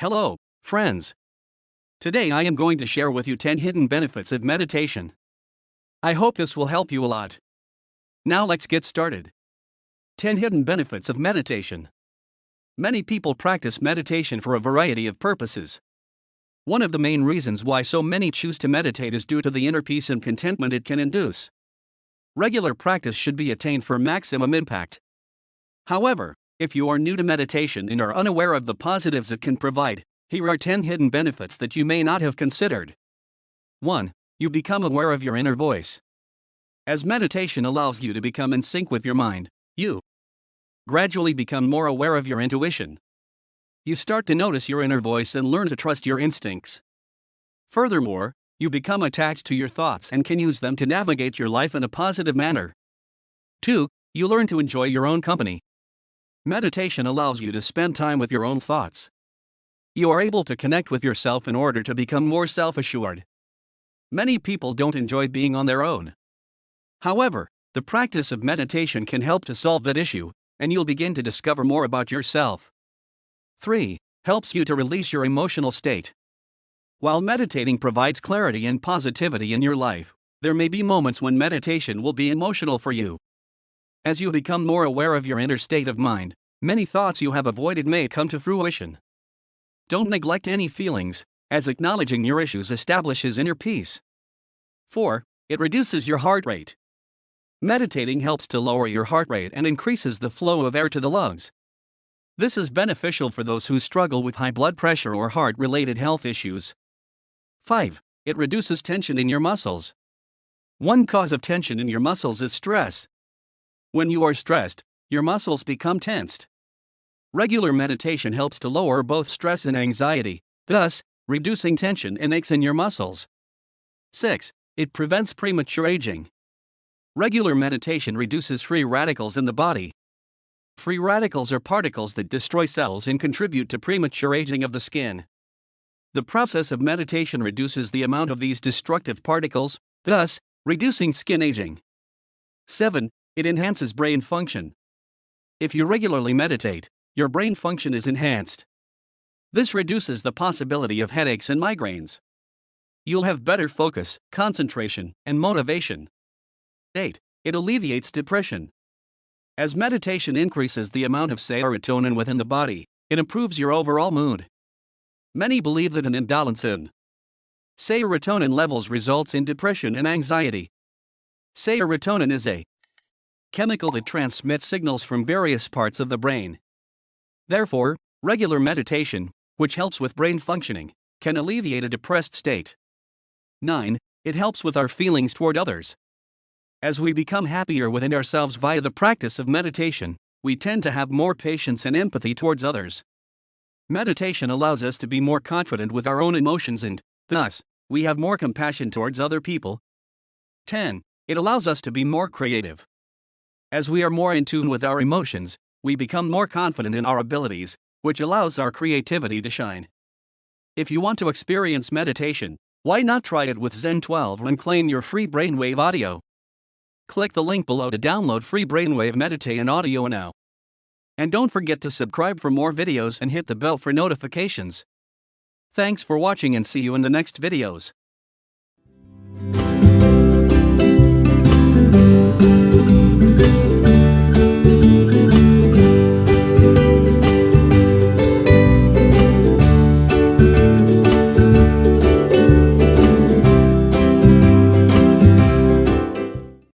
Hello, friends. Today I am going to share with you 10 hidden benefits of meditation. I hope this will help you a lot. Now let's get started. 10 hidden benefits of meditation. Many people practice meditation for a variety of purposes. One of the main reasons why so many choose to meditate is due to the inner peace and contentment it can induce. Regular practice should be attained for maximum impact. However, if you are new to meditation and are unaware of the positives it can provide, here are 10 hidden benefits that you may not have considered. 1. You become aware of your inner voice. As meditation allows you to become in sync with your mind, you gradually become more aware of your intuition. You start to notice your inner voice and learn to trust your instincts. Furthermore, you become attached to your thoughts and can use them to navigate your life in a positive manner. 2. You learn to enjoy your own company. Meditation allows you to spend time with your own thoughts. You are able to connect with yourself in order to become more self assured. Many people don't enjoy being on their own. However, the practice of meditation can help to solve that issue, and you'll begin to discover more about yourself. 3. Helps you to release your emotional state. While meditating provides clarity and positivity in your life, there may be moments when meditation will be emotional for you. As you become more aware of your inner state of mind, many thoughts you have avoided may come to fruition. Don't neglect any feelings, as acknowledging your issues establishes inner peace. 4. It reduces your heart rate. Meditating helps to lower your heart rate and increases the flow of air to the lungs. This is beneficial for those who struggle with high blood pressure or heart related health issues. 5. It reduces tension in your muscles. One cause of tension in your muscles is stress. When you are stressed, your muscles become tensed. Regular meditation helps to lower both stress and anxiety, thus, reducing tension and aches in your muscles. 6. It prevents premature aging. Regular meditation reduces free radicals in the body. Free radicals are particles that destroy cells and contribute to premature aging of the skin. The process of meditation reduces the amount of these destructive particles, thus, reducing skin aging. 7. It enhances brain function. If you regularly meditate, your brain function is enhanced. This reduces the possibility of headaches and migraines. You'll have better focus, concentration, and motivation. 8. It alleviates depression. As meditation increases the amount of serotonin within the body, it improves your overall mood. Many believe that an imbalance in serotonin levels results in depression and anxiety. Serotonin is a chemical that transmits signals from various parts of the brain. Therefore, regular meditation, which helps with brain functioning, can alleviate a depressed state. 9. It helps with our feelings toward others. As we become happier within ourselves via the practice of meditation, we tend to have more patience and empathy towards others. Meditation allows us to be more confident with our own emotions and, thus, we have more compassion towards other people. 10. It allows us to be more creative. As we are more in tune with our emotions, we become more confident in our abilities, which allows our creativity to shine. If you want to experience meditation, why not try it with Zen 12 and claim your free brainwave audio? Click the link below to download free brainwave meditate audio now. And don't forget to subscribe for more videos and hit the bell for notifications. Thanks for watching and see you in the next videos.